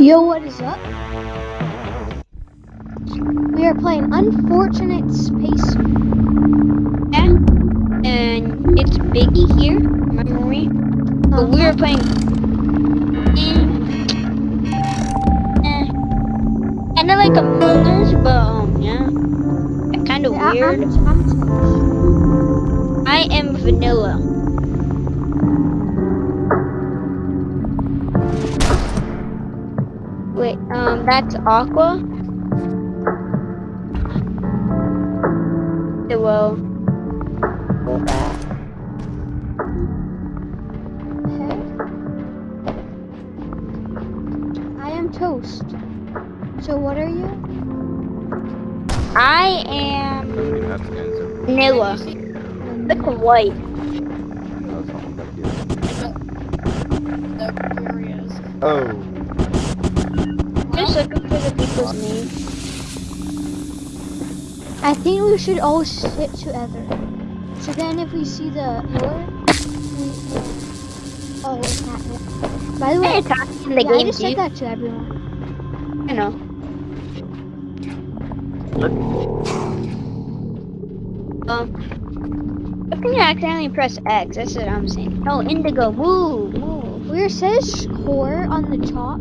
Yo, what is up? We are playing Unfortunate Space. Yeah. And it's Biggie here, remember me? But we are playing. Kind of like Among Us, but um, yeah. Kind of Yeah, weird. I'm, I'm I am vanilla. Um, that's Aqua. Go back. okay. I am Toast. So what are you? I am vanilla. Look white. That's not what that is. Oh. Just looking for the people's names. I think we should all sit together. So then if we see the pillar, we Oh, it's not it. By the way, the yeah, I game just said that to everyone. You know. Um, I think I accidentally press X. That's what I'm saying. Oh, Indigo, move, move. Where it says score on the top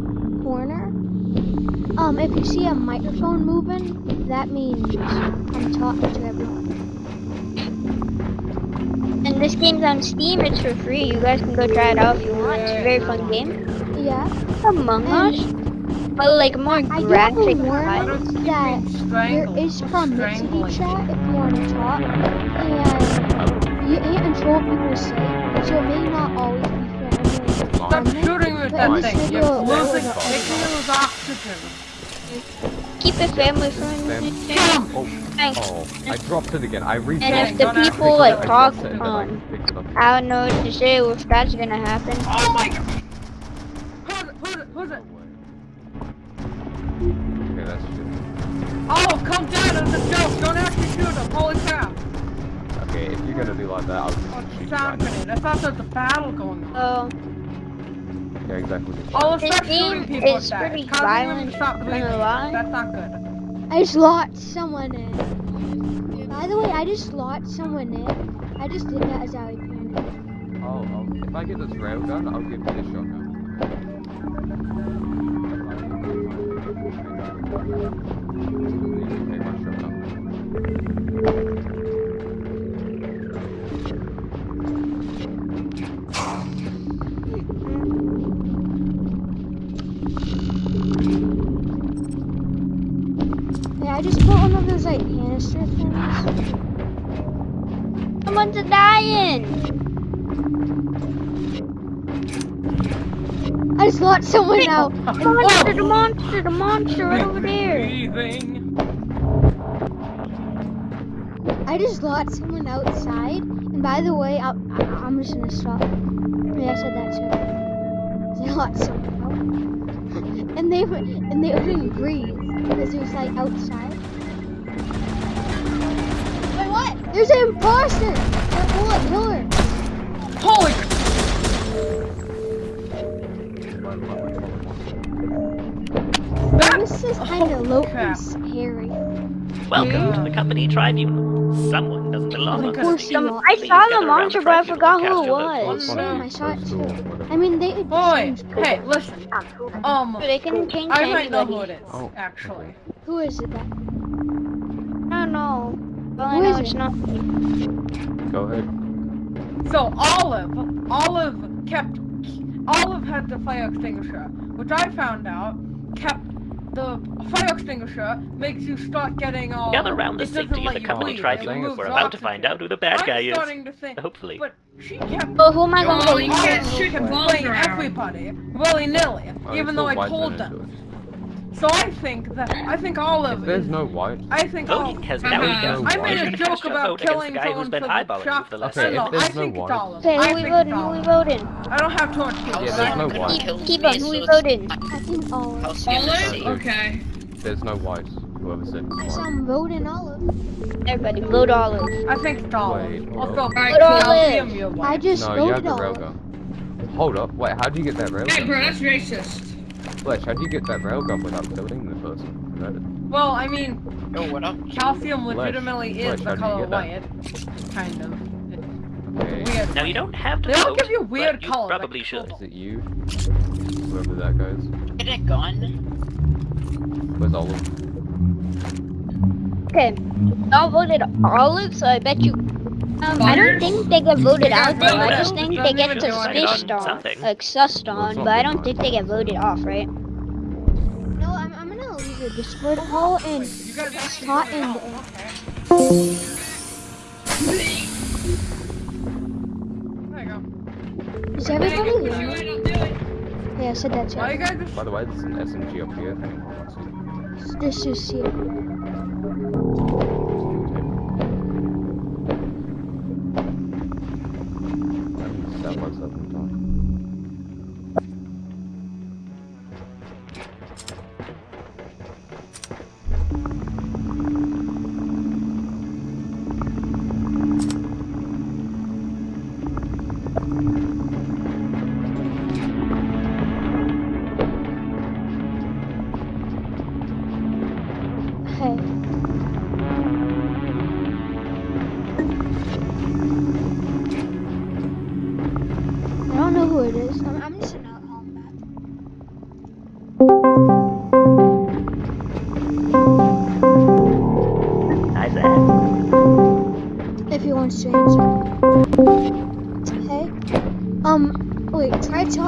um, if you see a microphone moving, that means I'm talking to everyone. And this game's on Steam. It's for free. You guys can go try it out if you want. It's a very fun game. Yeah. Among And- Us, but like more I do graphic. warning that there is promiscuity chat if you want to talk, and you can't control what people say, so it may not always be friendly. Stop friendly, shooting with but that thing. You're it will losing, go making over. you lose oxygen. Keep it family friendly. Oh, Thanks. oh, I dropped it again. I reset And if the people me like talk it, and I um, it up. I don't know what to say if that's gonna happen. Oh my god! Who's it? Who's it? Who's it? Okay, that's just. Oh, come down! It's a joke! Don't actually shoot him! Holy crap! Okay, if you're gonna do like that, I'll just What's shoot you right happening? I thought there was a battle going on. So Yeah, exactly. Oh, This game shooting people is that. pretty It's causing them violent, to stop not believing. That's not good. I just locked someone in. By the way, I just locked someone in. I just did that as I was planning. Oh, oh, if I get this railgun, I'll give you this shotgun. Dying. I just locked someone out. Monster, the monster, the monster right over there. I just locked someone outside. And by the way, I'll, I, I'm just gonna stop. Yeah, I said that too. I locked someone out. and they and they couldn't breathe because it was like outside. Wait, what? There's an imposter. They're full of pillar. Holy This is kind of low crap. and scary. Welcome to the company tribunal. Someone doesn't belong Of on course this you team. don't. I saw the around monster, but I forgot who it was. once. Damn, I saw it too. I mean, they. it Boy, hey, listen. Um, They can change I might know who it is, Oh. actually. Who is it then? I don't know. Well, I know it's it? not. Go ahead. So Olive, Olive kept, Olive had the fire extinguisher, which I found out kept the fire extinguisher makes you start getting all. Gather around the it doesn't safety of let the you company breathe, it We're about to oxygen. find out who the bad I'm guy is. starting to think, Hopefully. but she kept Oh, who am I gonna vote you for? can't Olive shoot kept balls playing around. everybody willy nilly, even though I told men them. Into it. So I think that I think Olive. If there's is, no white, I think Voting Olive. has now no I white. made a You can cast joke about killing the guy who's someone been for the eyeballing you shop. for the last Okay, I if know, I there's no think it's white- Olive. Okay, who we voting? Who we voting? I don't have torch. Yeah, there's no white. Keep, keep on. Who we voting? I think Olive. Olive? Okay. there's no white. Whoever said I saw voting Olive. Everybody, vote Olive. I think it's Olive. Wait, I'll go. Alright, Vote. Olive. Give me a white. I just No, you have voted the Olive. railgun. Hold up. Wait, how do you get that Hey, bro, that's racist. Fletch, how do you get that railgun without killing the person? That is- Well, I mean, Yo, what up? calcium Flesh. legitimately is Flesh, the how do you color get that? white. Kind of. Okay. Weird. Now you don't have to They all vote, give you weird but you colors, like probably should. Is it you? Whoever that goes. Get a gun? Where's Olive? Okay, y'all voted Olive, so I bet you. Um, I don't think they get voted out though. I just think they get Doesn't even suspicious on on, like sussed on, but I don't think they get voted off, right? No, I'm, I'm gonna leave the Discord call and You guys actually Hot voted and- out, okay. There you go. is everybody there? Yeah, I said that too. By the way, there's an SMG up here if anyone wants it. This is here.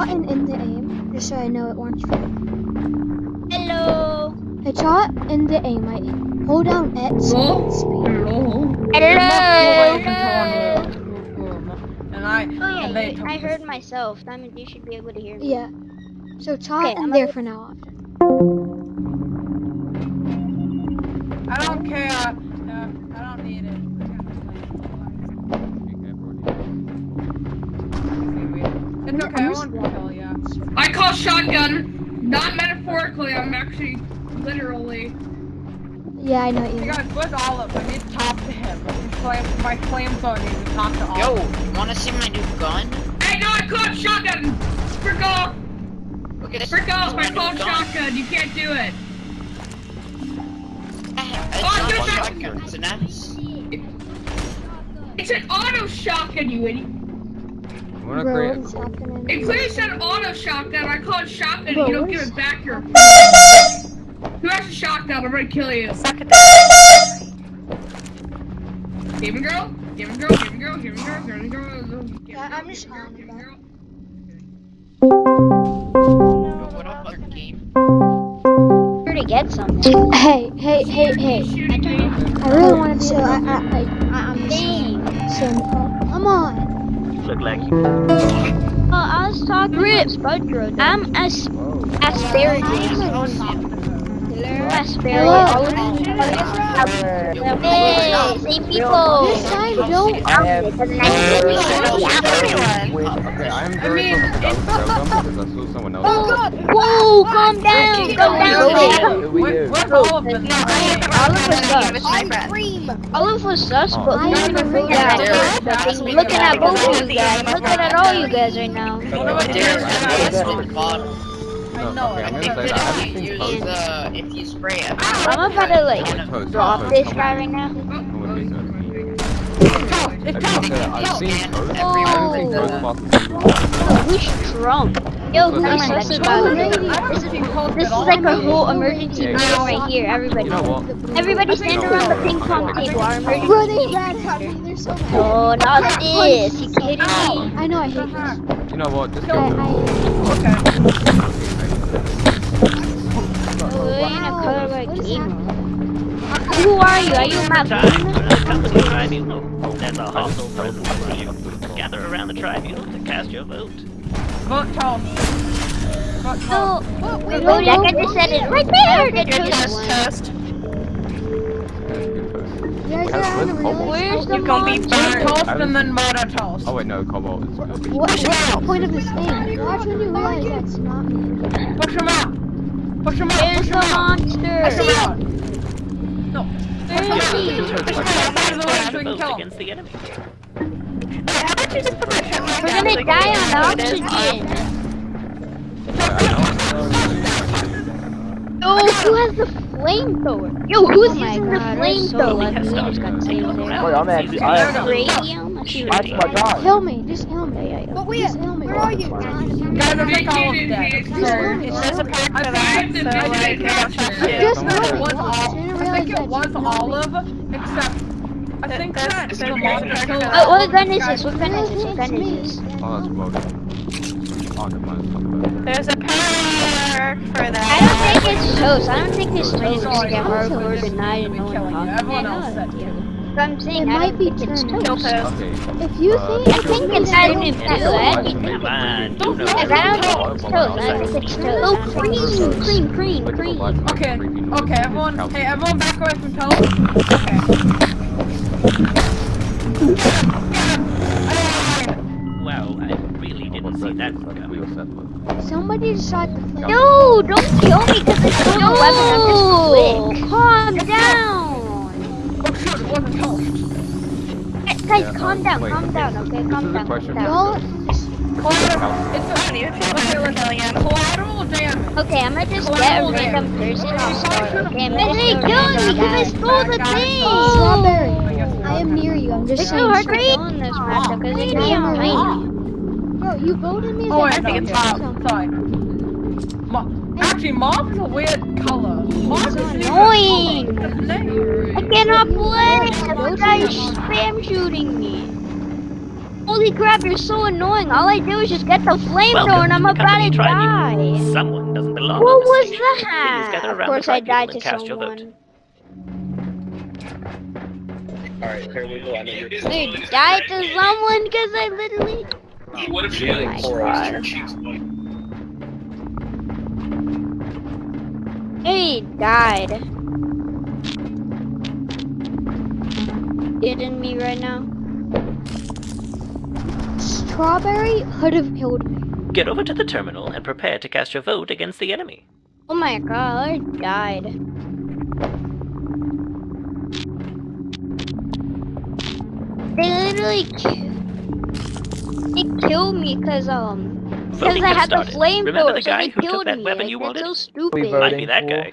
Try talking in the aim, just so I know it works for you. Hello. I shot in the aim, I hold down X Hello? speed. Hello. And I, Oh yeah, and you- I heard myself. Simon, you should be able to hear me. Yeah. So talk Okay, in I'm there for now on. I don't care. Uh, I don't need it. Okay, I won't kill ya. I call shotgun, not metaphorically, I'm actually literally. Yeah, I know Hey you. guys, where's Olive? I need to talk to him. His flame, my flamethrower needs to talk to Olive. Yo, you wanna see my new gun? Hey, no, I called shotgun! Frick off! Look at this. Frick off, I my called shotgun, you can't do it! It's Oh, not you're a shotgun, it's an S. It's an auto shotgun, you idiot! I'm gonna Bro, create what's a? It clearly said auto shotgun, I called shotgun, Bro, you don't give it back, you're Who has a shotgun? I'm gonna kill you. Gaming girl? Gaming girl, gaming girl, gaming girl, gaming girl, gaming girl. Yeah, I'm just gaming girl, on gaming about girl. Yo, what up, other game? Here to get something. Hey, hey, hey, hey. Shooting me. I really want to be. So I, I, I, I I'm Dang. saying, come on. Look like you. Oh, I was talking to Spudro. I'm as oh. Whoa. asparagus. Hello. Hey, same people. This time, don't. Okay, I am very mean, close to railgun because I saw someone else. Whoa, calm down. Calm down. Who are Where- you? Where's Olive been? Olive sus. Olive was sus, but I'm who's gonna vote Yeah. out? I'm looking at both of you guys. Looking at all you guys right now. I know Okay, it. I'm gonna say that I that haven't if you use posts. the, if you spray it. I'm about to like Post, drop post, this guy right now. I wouldn't be so mean. It's I Toast. can say that I've seen And oh. I haven't seen Oh. posts about Oh, who's drunk? Yo, who's That's sus fine. about Oh, it? really? I haven't seen Toast This is like a whole emergency Yeah. meeting right here, everybody. You know? Everybody stand around the ping pong table. Our emergency Bro, they meeting. ran at me. They're so mad. No, not this. You kidding me? I know I hate this. You know what? Uh-huh. Just go Okay. Oh, we're in a color like. Who are you? Are you Matt Time the tribunal. There's a hostile presence for you. Gather around the tribunal to cast your vote. Vote Toast. Vote Toast. No. wait, Oh, no, that no, guy no. just said it right there. The chosen one. test. Where's the You gonna be monster? Toast and then vote a Toast. Oh wait, no, Cobalt is good. What, what's the point of this thing? Watch when you realize that's not me. Push him out. Push him out. There's Push the him out. Push him out. No. Where is he? Push him out. Out of the way so we can Vote kill him. against the enemy. We're gonna die on oxygen. I who has the flamethrower? Yo, who's Oh using the God, we're so flamethrower? lucky. has We stopped. just got Take saved a look there. around. Wait, I'm See actually- I using am- it. Radium? I see my god. Kill me, just kill me. Yeah, yeah, yeah. But wait, just kill me. where are you? Guys, I think all of them dead. Just kill me. There's a Just perk for that, so like, I don't trust you. Just I think it was all. didn't I think it was Just kill me. olive, except I think There's- that there's the a monster perk killed for Oh, that. what gun is this? What gun is this? What gun It's is this? me. Oh, that's loaded. Oh, never mind. it's There's a perk for that. I don't think it's toast. I don't think it's Toast. toast. Sorry, to get I'm hardcore toast. denied and no one killing talks. Everyone Yeah, else no, said yeah. you. But I'm saying It might be think it's turned. Kill toast. toast. Okay. If you Uh, think, I think it's I I don't didn't think do so. it. Come on, you know I don't think it's toast. I think it's toast. Oh, cream, cream, cream, Click on the cream. Okay, okay, everyone, hey, everyone back away from toast. Okay. Wow, I didn't see that That's coming. wheel set, but- Somebody shot the flame. No, don't kill me because I stole the weapon. I'm just quick. Calm down. Oh shoot, it wasn't toast. Guys, guys, Yeah, calm um, down, wait, calm okay, down, okay? this Calm is a down, calm down. Y'all, Collateral, it's I need to feel okay, like listen, again. collateral damage. Okay, I'm gonna just get a random damage. person You on probably start. should've Okay, I'm blown busy the killing me because I stole the thing. strawberry. I am near you. I'm just It's saying. so hard to straight- kill in this matchup because it I am can be tiny. rat. Bro, you voted me as Oh wait, I think it's yeah, mauve. Sorry. Ma- actually, mauve is a weird color. Mauve is annoying. a. I cannot play. This guy's spam shooting me. Holy crap, you're so annoying. All I do is just get the flamethrower Welcome and I'm to the about company to die. tribunal. Someone doesn't belong What on the was stage. that? Please Of around course I tribunal died and to cast your vote. someone. Alright, here we go. I know you're I died to someone because I literally... What if she Oh my like God. your cheeks? He died. Hitting me right now. Strawberry could have killed me. Get over to the terminal and prepare to cast your vote against the enemy. Oh my god, I died. They literally ki- they killed me because um because I has had the flamethrower, Remember the guy they who took killed that me. weapon you that's wanted? so stupid. voting Might be that guy.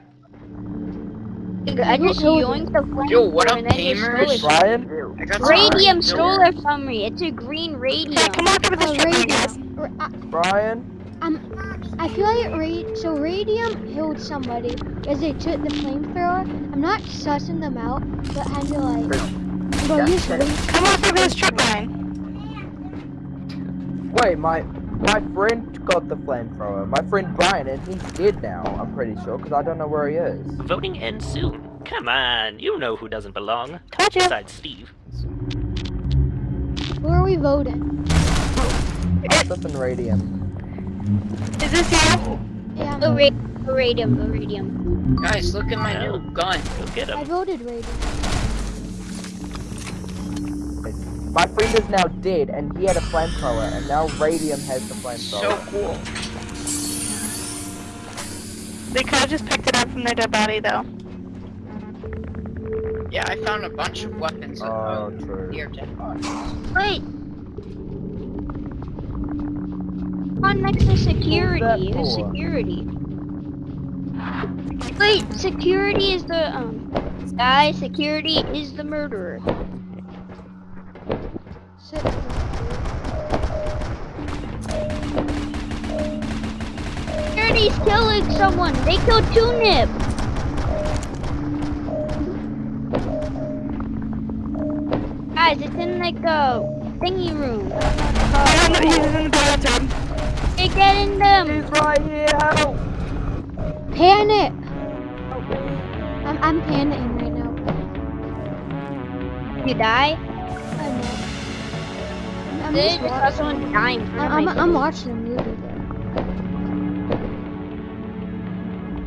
I just killed yoinked the flamethrower Yo, what up, and then just stole gamers? it. Brian? I got some Radium green stole door. it from me. It's a green radium. Yeah, come on over this Oh, trip, radium. guys. R- I, Brian? I'm, I feel like ra- so radium killed somebody because they took the flamethrower. I'm not sussing them out, but kind of like, bro, you should. Come on over this trip line. Wait, my my friend got the flamethrower. My friend Brian, and he's dead now. I'm pretty sure, because I don't know where he is. Voting ends soon. Come on, you know who doesn't belong. Told you. Besides Steve. Who are we voting? Asif and Radium. Is this you? Yeah, The, I'm- ra- radium, the radium. Guys, look at my new gun. Go get him. I voted radium. My friend is now dead, and he had a flamethrower, and now Radium has the flamethrower. So cool. They could have just picked it up from their dead body, though. Yeah, I found a bunch of weapons Oh, true. near dead bodies. Wait. On next to security. Who's security? Wait, security is the um guy. Security is the murderer. Shit. Security's killing someone. They killed Tunip. Guys, it's in like a thingy room. I don't know, he was in the bathroom. They're getting them. He's right here, help! Panic. I'm, I'm panicking right now. You die? I'm, They just just saw watching. someone dying. in front of I'm, I'm, I'm watching the movie though.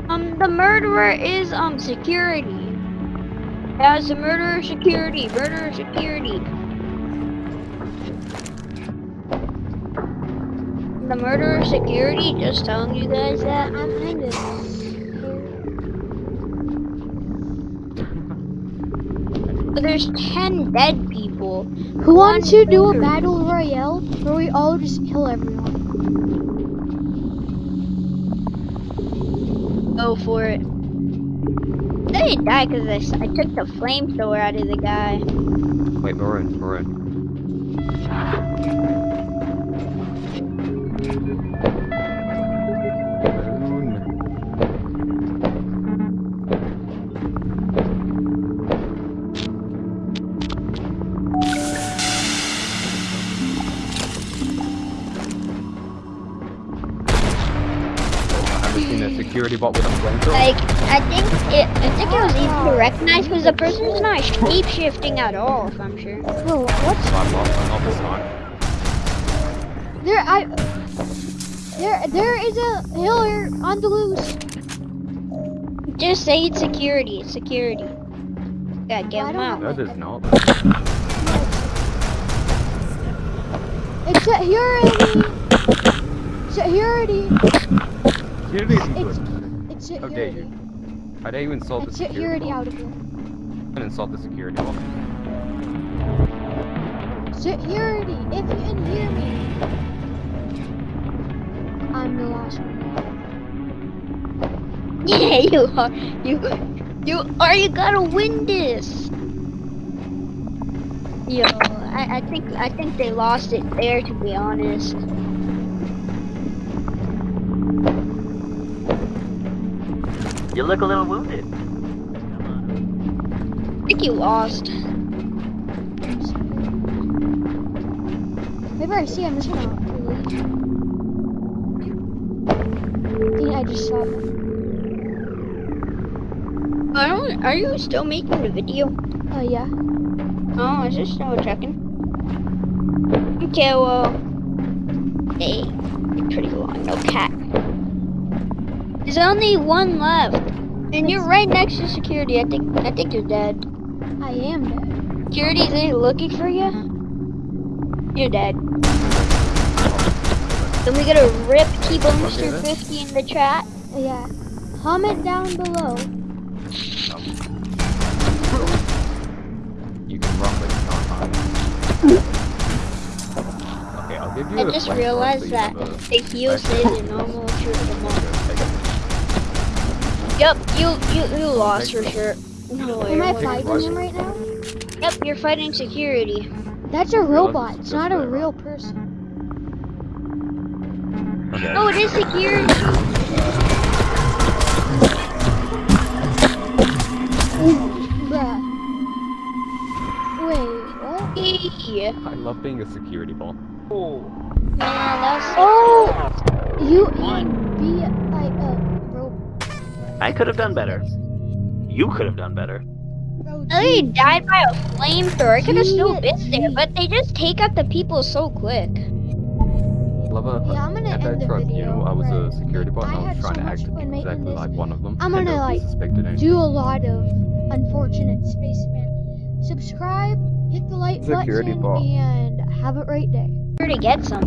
Um, the murderer is um security. As the murderer security, murderer security. The murderer security, just telling you guys that. I'm kind of. But there's ten dead people. Who wants to do a battle royale where we all just kill everyone? Go for it. I didn't die because I, I took the flamethrower out of the guy. Wait, Maroon, Maroon. Maroon. Seen a security bot with a flamethrower? Like, I think it, I think it was easy to recognize because the person's not shape shifting at all. If I'm sure. Bro, what's I'm not, I'm not this time. there? I there there is a healer on the loose. Just say it's security. It's security. Yeah, get I him out. No, there's not. It's security. Security. Security good. it's How dare you? I dare you insult the security security bot. out of here. And insult the security bot. Security, if you can hear me. I'm the last one. Yeah, you are. You, you are. You gotta win this. Yo, I, I think I think they lost it there. To be honest. You look a little wounded. I think you lost. Maybe I see. I'm just gonna leave. I think I just saw them. I don't. Are you still making the video? Oh yeah. Oh, I was just double checking. Okay, well, hey, you're pretty long. No cat. There's only one left, and you're right next to security. I think. I think you're dead. I am dead. Security's ain't looking for you. Uh-huh. You're dead. Then we gotta rip T-Bonester 50 in the chat. Yeah. Comment down below. You can run, but you can't hide. Okay, I'll give you I a just flamethrower realized so you that have a- the heal stays in normal through Yep, you you you lost for sure. No way. Am I Take fighting him right now? Yep, you're fighting security. That's a robot. it's It's not a real person. Okay. No, it is security. Bruh. Wait, what? Yeah. I love being a security bot. Man, that's Oh! You One. be like a robot. I could have done better. You could have done better. Bro, They died by a flamethrower. I could have still been there, but they just take out the people so quick. Lover, Yeah, I'm gonna at end that the tribunal, video, I was a security bot and I I was trying so to act exactly this. like one of them. I'm and gonna, like, do a lot of Unfortunate Spacemen. Subscribe, hit the like Security button, bot. and have a great day. Where to get some?